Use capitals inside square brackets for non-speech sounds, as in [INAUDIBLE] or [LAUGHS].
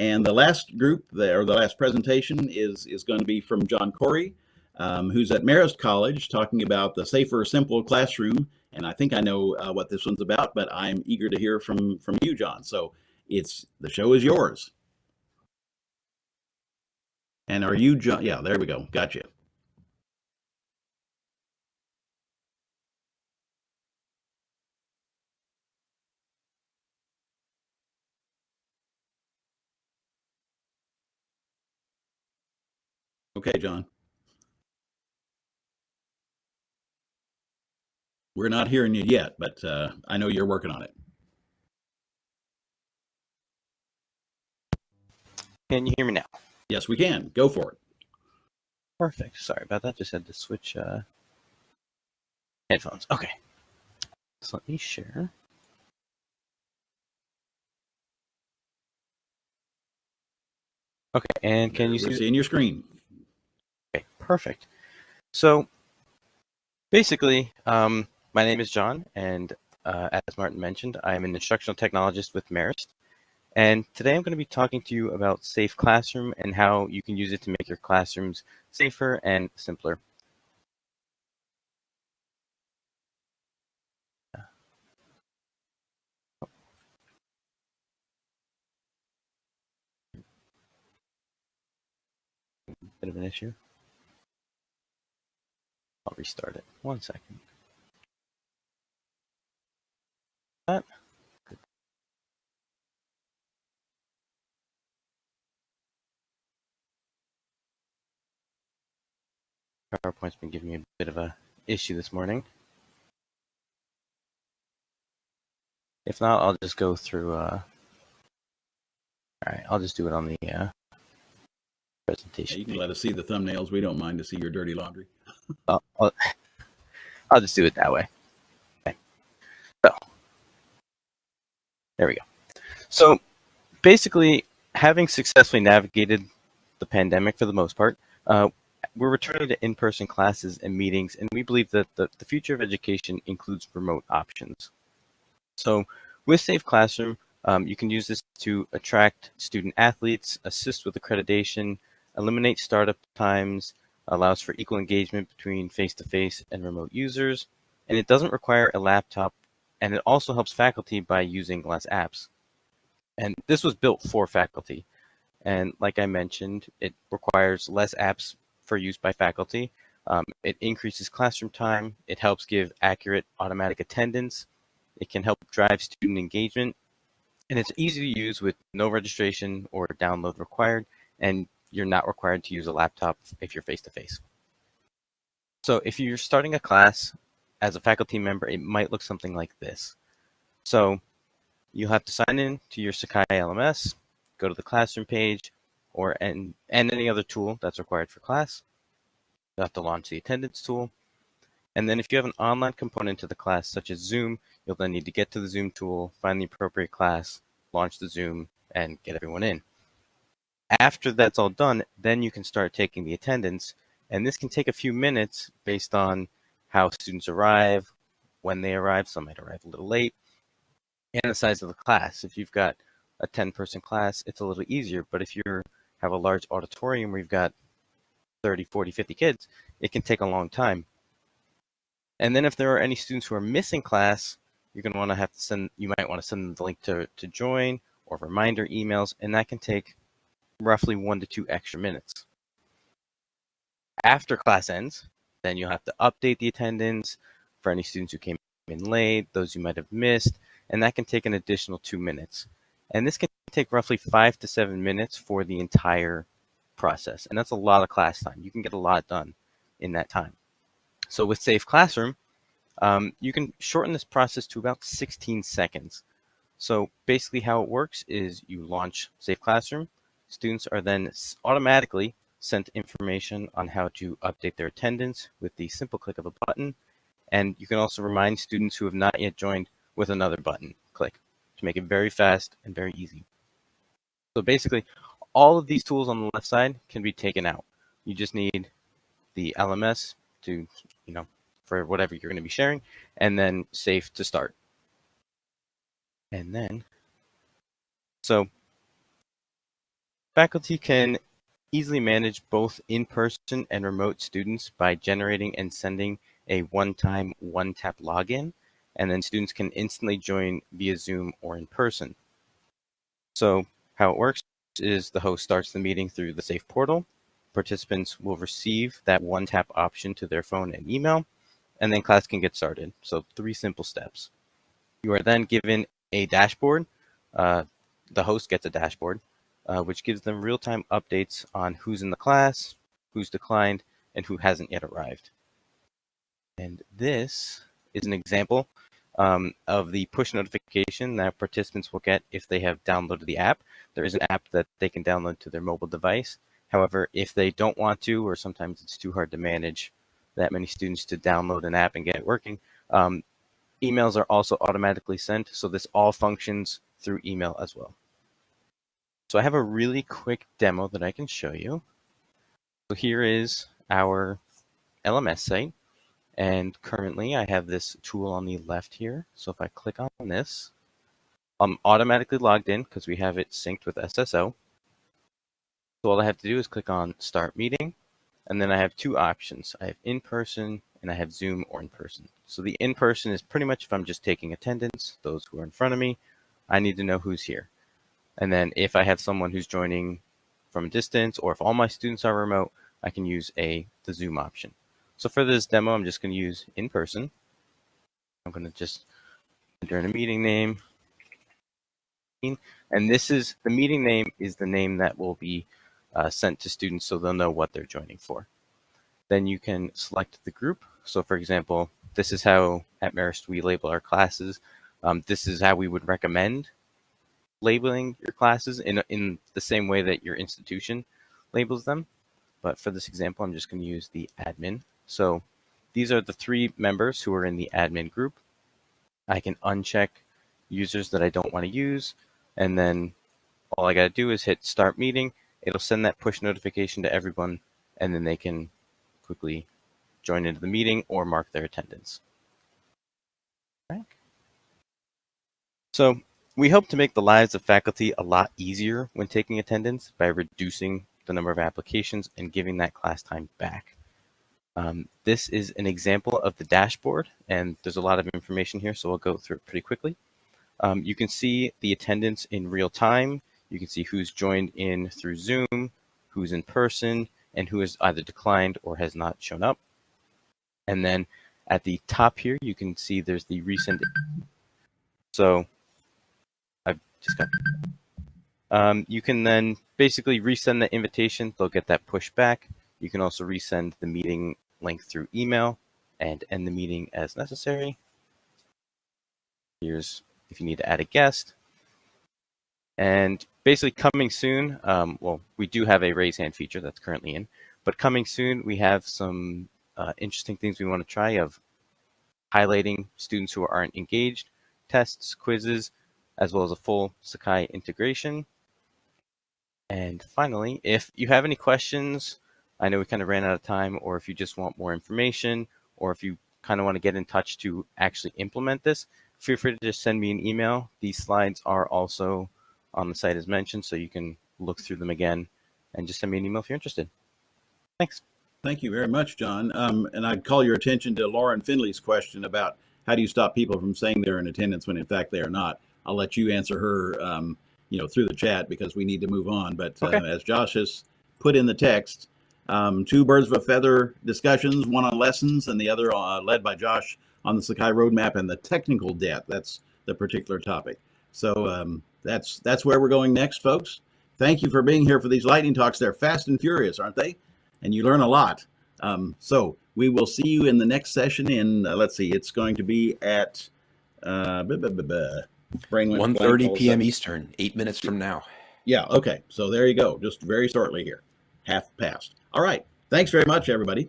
And the last group, the, or the last presentation, is is going to be from John Corey, um, who's at Marist College, talking about the safer, simple classroom. And I think I know uh, what this one's about, but I'm eager to hear from from you, John. So it's the show is yours. And are you John? Yeah, there we go. Gotcha. Okay, John. We're not hearing you yet, but uh, I know you're working on it. Can you hear me now? Yes, we can. Go for it. Perfect. Sorry about that. Just had to switch uh, headphones. Okay. So let me share. Okay, and can you We're see? seeing your screen? Perfect. So basically, um, my name is John, and uh, as Martin mentioned, I am an instructional technologist with Marist. And today I'm going to be talking to you about Safe Classroom and how you can use it to make your classrooms safer and simpler. Bit of an issue. Restart it. One second. That. PowerPoint's been giving me a bit of a issue this morning. If not, I'll just go through. Uh, all right, I'll just do it on the uh, Yeah, you can let us see the thumbnails. We don't mind to see your dirty laundry. I'll, I'll, [LAUGHS] I'll just do it that way. Okay. So, there we go. So, basically, having successfully navigated the pandemic for the most part, uh, we're returning to in-person classes and meetings, and we believe that the, the future of education includes remote options. So, with Safe Classroom, um, you can use this to attract student athletes, assist with accreditation, eliminate startup times, allows for equal engagement between face-to-face and remote users, and it doesn't require a laptop, and it also helps faculty by using less apps. And this was built for faculty. And like I mentioned, it requires less apps for use by faculty. Um, it increases classroom time. It helps give accurate automatic attendance. It can help drive student engagement. And it's easy to use with no registration or download required. And you're not required to use a laptop if you're face-to-face. So if you're starting a class as a faculty member, it might look something like this. So you'll have to sign in to your Sakai LMS, go to the classroom page, or and, and any other tool that's required for class. You'll have to launch the attendance tool. And then if you have an online component to the class, such as Zoom, you'll then need to get to the Zoom tool, find the appropriate class, launch the Zoom, and get everyone in. After that's all done, then you can start taking the attendance. And this can take a few minutes based on how students arrive, when they arrive. Some might arrive a little late, and the size of the class. If you've got a 10 person class, it's a little easier. But if you have a large auditorium where you've got 30, 40, 50 kids, it can take a long time. And then if there are any students who are missing class, you're going to want to have to send, you might want to send them the link to, to join or reminder emails, and that can take roughly one to two extra minutes. After class ends, then you'll have to update the attendance for any students who came in late, those you might have missed, and that can take an additional two minutes. And this can take roughly five to seven minutes for the entire process. And that's a lot of class time. You can get a lot done in that time. So with Safe Classroom, um, you can shorten this process to about 16 seconds. So basically how it works is you launch Safe Classroom, students are then automatically sent information on how to update their attendance with the simple click of a button. And you can also remind students who have not yet joined with another button click to make it very fast and very easy. So basically, all of these tools on the left side can be taken out. You just need the LMS to, you know, for whatever you're going to be sharing, and then safe to start. And then, so Faculty can easily manage both in-person and remote students by generating and sending a one-time, one-tap login, and then students can instantly join via Zoom or in person. So how it works is the host starts the meeting through the SAFE portal. Participants will receive that one-tap option to their phone and email, and then class can get started. So three simple steps. You are then given a dashboard. Uh, the host gets a dashboard, uh, which gives them real-time updates on who's in the class, who's declined, and who hasn't yet arrived. And this is an example um, of the push notification that participants will get if they have downloaded the app. There is an app that they can download to their mobile device. However, if they don't want to, or sometimes it's too hard to manage that many students to download an app and get it working, um, emails are also automatically sent. So this all functions through email as well. So I have a really quick demo that I can show you. So here is our LMS site. And currently I have this tool on the left here. So if I click on this, I'm automatically logged in because we have it synced with SSO. So all I have to do is click on start meeting. And then I have two options. I have in-person and I have Zoom or in-person. So the in-person is pretty much if I'm just taking attendance, those who are in front of me, I need to know who's here. And then if I have someone who's joining from a distance or if all my students are remote, I can use a the Zoom option. So for this demo, I'm just going to use in person. I'm going to just enter in a meeting name. And this is the meeting name is the name that will be uh, sent to students so they'll know what they're joining for. Then you can select the group. So for example, this is how at Marist we label our classes. Um, this is how we would recommend labeling your classes in, in the same way that your institution labels them. But for this example, I'm just going to use the admin so these are the three members who are in the admin group. I can uncheck users that I don't want to use. And then all I got to do is hit start meeting. It'll send that push notification to everyone and then they can quickly join into the meeting or mark their attendance. Right. So we hope to make the lives of faculty a lot easier when taking attendance by reducing the number of applications and giving that class time back. Um, this is an example of the dashboard, and there's a lot of information here, so I'll go through it pretty quickly. Um, you can see the attendance in real time. You can see who's joined in through Zoom, who's in person, and who has either declined or has not shown up. And then at the top here, you can see there's the recent. So just got. Um, you can then basically resend the invitation. They'll get that push back. You can also resend the meeting link through email and end the meeting as necessary. Here's if you need to add a guest. And basically coming soon, um, well, we do have a raise hand feature that's currently in, but coming soon, we have some uh, interesting things we want to try of highlighting students who aren't engaged, tests, quizzes, as well as a full Sakai integration. And finally, if you have any questions I know we kind of ran out of time, or if you just want more information, or if you kind of want to get in touch to actually implement this, feel free to just send me an email. These slides are also on the site as mentioned, so you can look through them again and just send me an email if you're interested. Thanks. Thank you very much, John. Um, and I'd call your attention to Lauren Finley's question about how do you stop people from saying they're in attendance when in fact they are not. I'll let you answer her, um, you know, through the chat because we need to move on. But uh, as Josh has put in the text, um, two birds of a feather discussions, one on lessons and the other uh, led by Josh on the Sakai roadmap and the technical debt. That's the particular topic. So um, that's that's where we're going next, folks. Thank you for being here for these lightning talks. They're fast and furious, aren't they? And you learn a lot. Um, so we will see you in the next session. In uh, let's see, it's going to be at uh, 1.30 p.m. Eastern, eight minutes from now. Yeah. Okay. So there you go. Just very shortly here, half past. All right. Thanks very much, everybody.